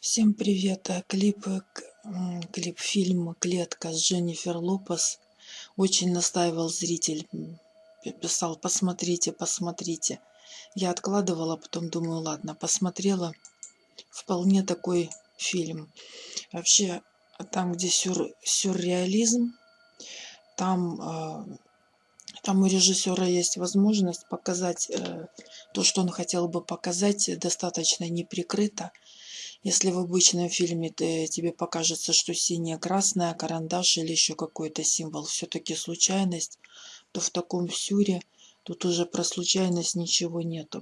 Всем привет! Э, Клип, э, клип фильм «Клетка» с Дженнифер Лопес. Очень настаивал зритель, писал «посмотрите, посмотрите». Я откладывала, потом думаю, ладно, посмотрела. Вполне такой фильм. Вообще, там, где сюр, сюрреализм, там, а, там у режиссера есть возможность показать э, то, что он хотел бы показать, э, достаточно неприкрыто. Если в обычном фильме ты, тебе покажется, что синяя, красная, карандаш или еще какой-то символ все-таки случайность, то в таком сюре тут уже про случайность ничего нету.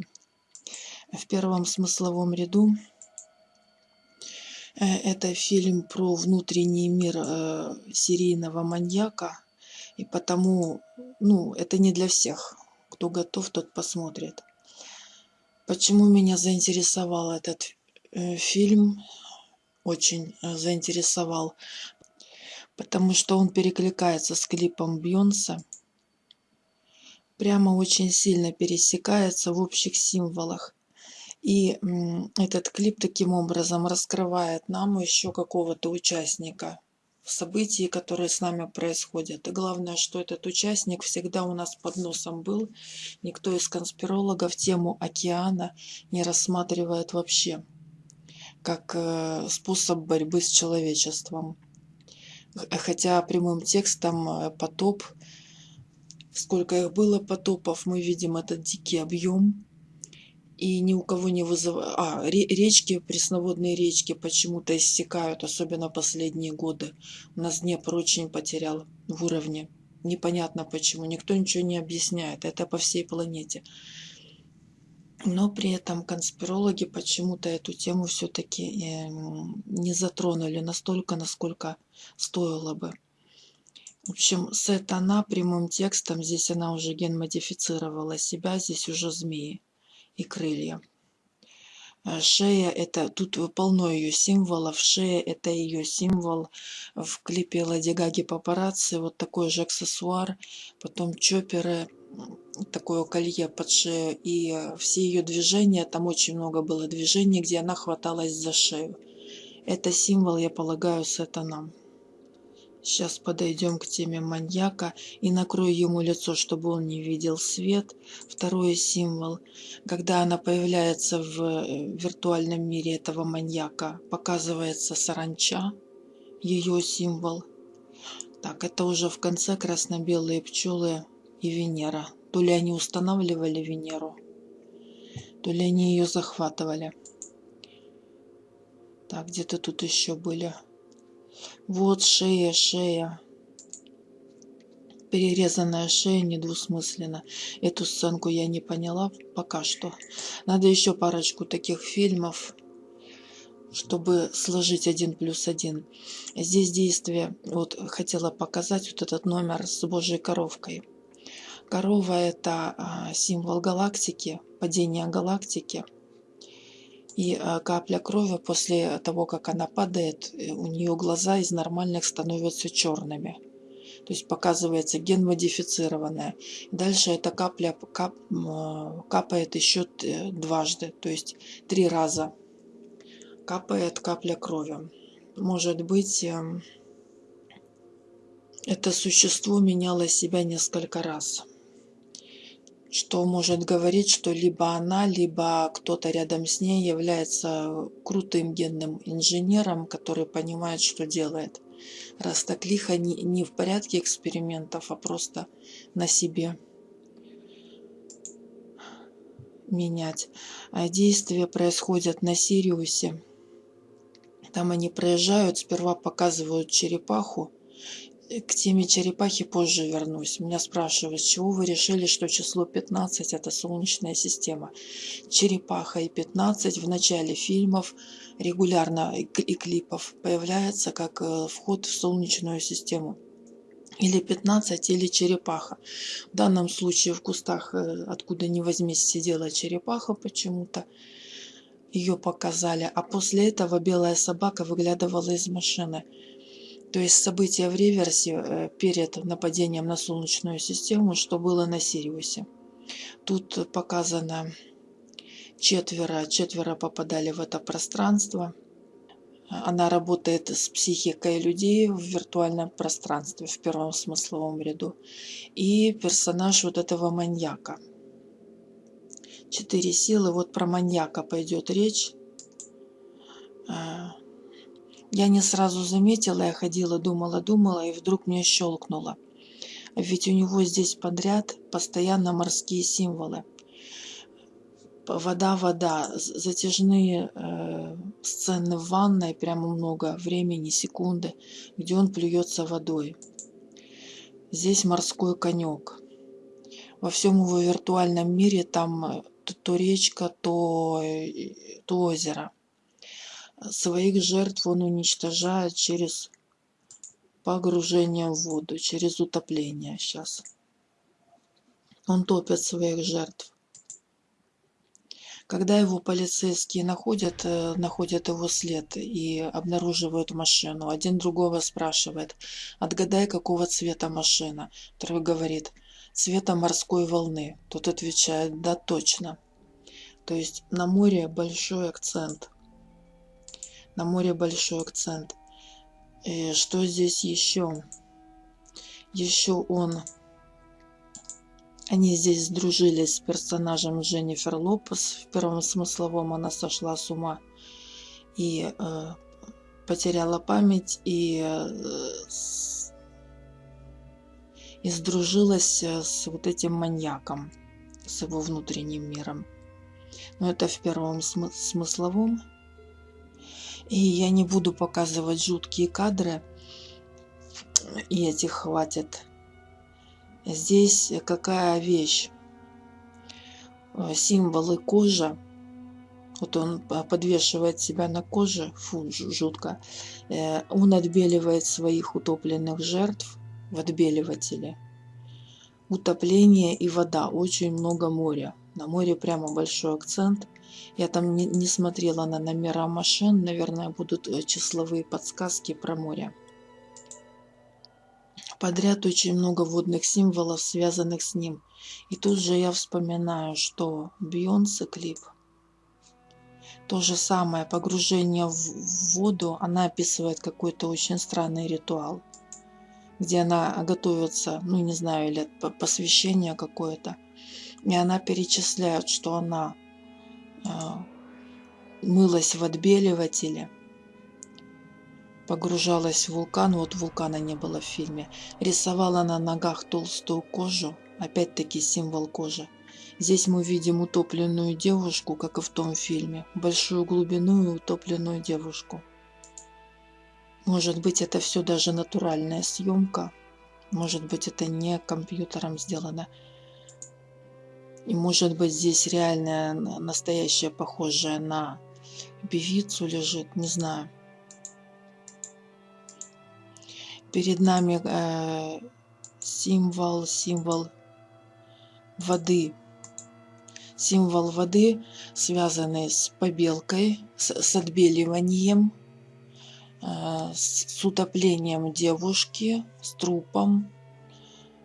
В первом смысловом ряду э, это фильм про внутренний мир э, серийного маньяка, и потому, ну, это не для всех. Кто готов, тот посмотрит. Почему меня заинтересовал этот э, фильм? Очень э, заинтересовал. Потому что он перекликается с клипом Бьонса. Прямо очень сильно пересекается в общих символах. И этот клип таким образом раскрывает нам еще какого-то участника событий, которые с нами происходят. И главное, что этот участник всегда у нас под носом был. Никто из конспирологов тему океана не рассматривает вообще как э, способ борьбы с человечеством. Хотя прямым текстом э, потоп, сколько их было потопов, мы видим этот дикий объем. И ни у кого не вызывает... А, ре- речки, пресноводные речки почему-то иссякают, особенно последние годы. У нас Днепр очень потерял в уровне. Непонятно почему. Никто ничего не объясняет. Это по всей планете. Но при этом конспирологи почему-то эту тему все-таки не затронули настолько, насколько стоило бы. В общем, сатана прямым текстом, здесь она уже ген-модифицировала себя, здесь уже змеи и крылья. Э, Шея это, тут полно ее символов, шея это ее символ. В клипе Лади Гаги папарацци вот такой же аксессуар, потом чоперы, такое колье под шею. И все ее движения, там очень много было движений, где она хваталась за шею. Это символ, я полагаю, сатана. Сейчас подойдем к теме маньяка и накрою ему лицо, чтобы он не видел свет. Второй символ. Когда она появляется в э, виртуальном мире этого маньяка, показывается саранча, ее символ. Так, это уже в конце красно-белые пчелы и Венера. То ли они устанавливали Венеру, то ли они ее захватывали. Так, где-то тут еще были. Вот шея, шея. Перерезанная шея недвусмысленно. Эту сценку я не поняла пока что. Надо еще парочку таких фильмов, чтобы сложить один плюс один. Здесь действие, вот хотела показать вот этот номер с Божьей коровкой. Корова это а, символ галактики, падения галактики. И а, капля крови после того, как она падает, э, у нее глаза из нормальных становятся черными. То есть показывается ген модифицированная. Дальше эта капля кап, капает еще т- дважды, то есть три раза капает капля крови. Может быть, эм, это существо меняло себя несколько раз. Что может говорить, что либо она, либо кто-то рядом с ней является крутым генным инженером, который понимает, что делает. Раз так лихо не, не в порядке экспериментов, а просто на себе менять. А действия происходят на Сириусе. Там они проезжают, сперва показывают черепаху. К теме черепахи позже вернусь. Меня спрашивают, с чего вы решили, что число 15 это Солнечная система. Черепаха и 15 в начале фильмов регулярно и клипов появляется как э, вход в Солнечную систему. Или 15, или черепаха. В данном случае в кустах, э, откуда ни возьмись, сидела черепаха почему-то. Ее показали. А после этого белая собака выглядывала из машины. То есть события в реверсе э, перед нападением на Солнечную систему, что было на Сириусе. Тут показано четверо, четверо попадали в это пространство. Она работает с психикой людей в виртуальном пространстве, в первом смысловом ряду. И персонаж вот этого маньяка. Четыре силы. Вот про маньяка пойдет речь. Я не сразу заметила, я ходила, думала, думала, и вдруг мне щелкнуло. Ведь у него здесь подряд постоянно морские символы вода, вода, затяжные э, сцены в ванной, прямо много времени, секунды, где он плюется водой. Здесь морской конек. Во всем его виртуальном мире там э, то, речка, то, э, то озеро. Своих жертв он уничтожает через погружение в воду, через утопление сейчас. Он топит своих жертв. Когда его полицейские находят, э, находят его след и обнаруживают машину, один другого спрашивает, отгадай, какого цвета машина. Второй говорит, цвета морской волны. Тот отвечает, да, точно. То есть на море большой акцент. На море большой акцент. И что здесь еще? Еще он они здесь сдружились с персонажем Дженнифер Лопес. В первом смысловом она сошла с ума и э, потеряла память и, э, и сдружилась э, с вот этим маньяком, с его внутренним миром. Но это в первом смы смысловом. И я не буду показывать жуткие кадры, и этих хватит. Здесь какая вещь? Символы кожи. Вот он подвешивает себя на коже, фу, жутко. Э, он отбеливает своих утопленных жертв в отбеливателе. Утопление и вода, очень много моря. На море прямо большой акцент. Я там не, смотрела на номера машин, наверное, будут э, числовые подсказки про море подряд очень много водных символов, связанных с ним. И тут же я вспоминаю, что Бейонсе клип. То же самое, погружение в воду, она описывает какой-то очень странный ритуал, где она готовится, ну не знаю, или посвящение какое-то. И она перечисляет, что она э, мылась в отбеливателе, погружалась в вулкан, вот вулкана не было в фильме, рисовала на ногах толстую кожу, опять-таки символ кожи. Здесь мы видим утопленную девушку, как и в том фильме, большую глубину и утопленную девушку. Может быть, это все даже натуральная съемка, может быть, это не компьютером сделано. И может быть, здесь реальная, настоящая, похожая на певицу лежит, не знаю. перед нами э, символ, символ воды. Символ воды, связанный с побелкой, с, с отбеливанием, э, с утоплением девушки, с трупом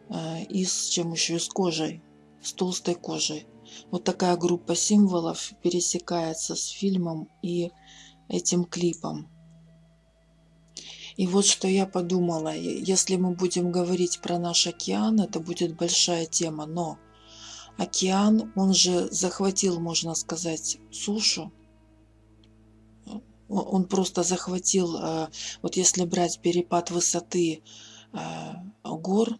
э, и с чем еще, с кожей, с толстой кожей. Вот такая группа символов пересекается с фильмом и этим клипом. И вот что я подумала, если мы будем говорить про наш океан, это будет большая тема, но океан, он же захватил, можно сказать, сушу. Он просто захватил, э, вот если брать перепад высоты э, гор,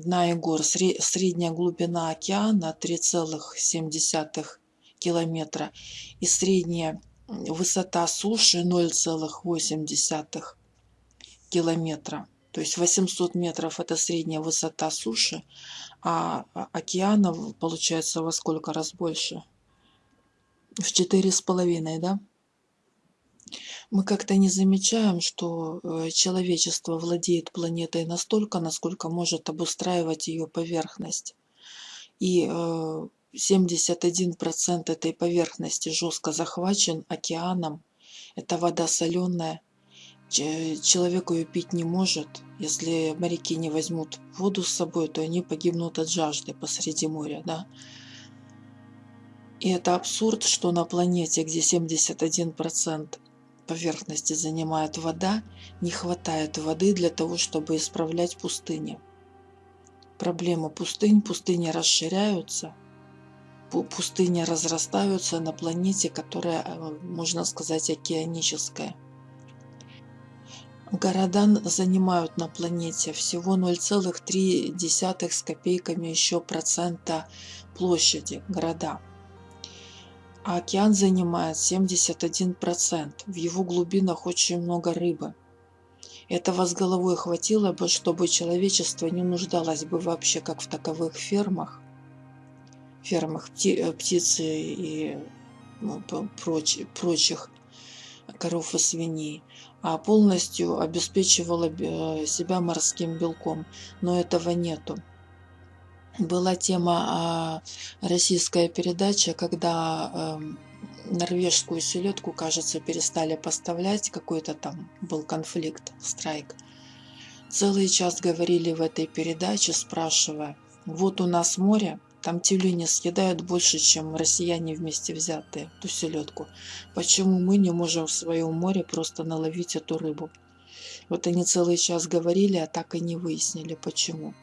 дна и гор, средняя глубина океана 3,7 километра и средняя высота суши 0,8 километра. То есть 800 метров это средняя высота суши, а океана получается во сколько раз больше? В четыре с половиной, да? Мы как-то не замечаем, что э, человечество владеет планетой настолько, насколько может обустраивать ее поверхность. И 71% э, этой поверхности жестко захвачен океаном. Это вода соленая человек ее пить не может. Если моряки не возьмут воду с собой, то они погибнут от жажды посреди моря, да. И это абсурд, что на планете, где 71% поверхности занимает вода, не хватает воды для того, чтобы исправлять пустыни. Проблема пустынь, пустыни расширяются, пустыни разрастаются на планете, которая, э, можно сказать, океаническая. Города занимают на планете всего 0,3 с копейками еще процента площади города а океан занимает 71%. В его глубинах очень много рыбы. Этого с головой хватило бы, чтобы человечество не нуждалось бы вообще как в таковых фермах, фермах э, птицы и ну, проч, прочих коров и свиней, а полностью обеспечивало э, себя морским белком. Но этого нету была тема а, российская передача, когда эм, норвежскую селедку, кажется, перестали поставлять, какой-то там был конфликт, страйк. Целый час говорили в этой передаче, спрашивая, вот у нас море, там тюлени съедают больше, чем россияне вместе взятые, ту селедку. Почему мы не можем в своем море просто наловить эту рыбу? Вот они целый час говорили, а так и не выяснили, почему.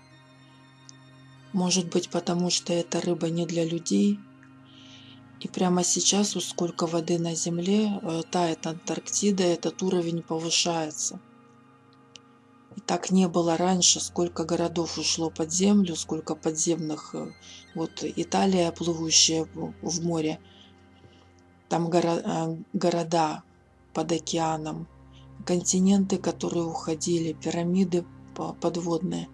Может быть, потому что эта рыба не для людей. И прямо сейчас, сколько воды на Земле, э, тает Антарктида, этот уровень повышается. И так не было раньше, сколько городов ушло под землю, сколько подземных. Э, вот Италия, плывущая в море, там э, города под океаном, континенты, которые уходили, пирамиды подводные.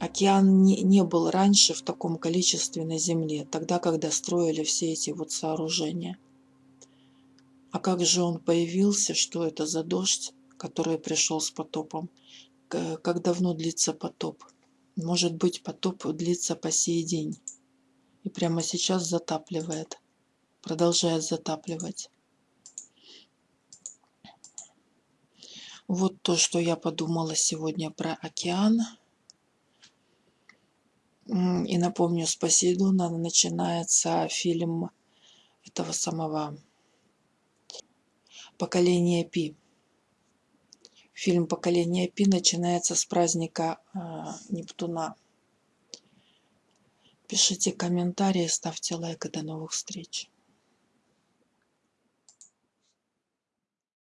Океан не, не был раньше в таком количестве на Земле, тогда, когда строили все эти вот сооружения. А как же он появился, что это за дождь, который пришел с потопом? Как давно длится потоп? Может быть, потоп длится по сей день. И прямо сейчас затапливает. Продолжает затапливать. Вот то, что я подумала сегодня про океан. И напомню, с Посейдона начинается фильм этого самого поколения Пи. Фильм «Поколение Пи» начинается с праздника э, Нептуна. Пишите комментарии, ставьте лайк и до новых встреч.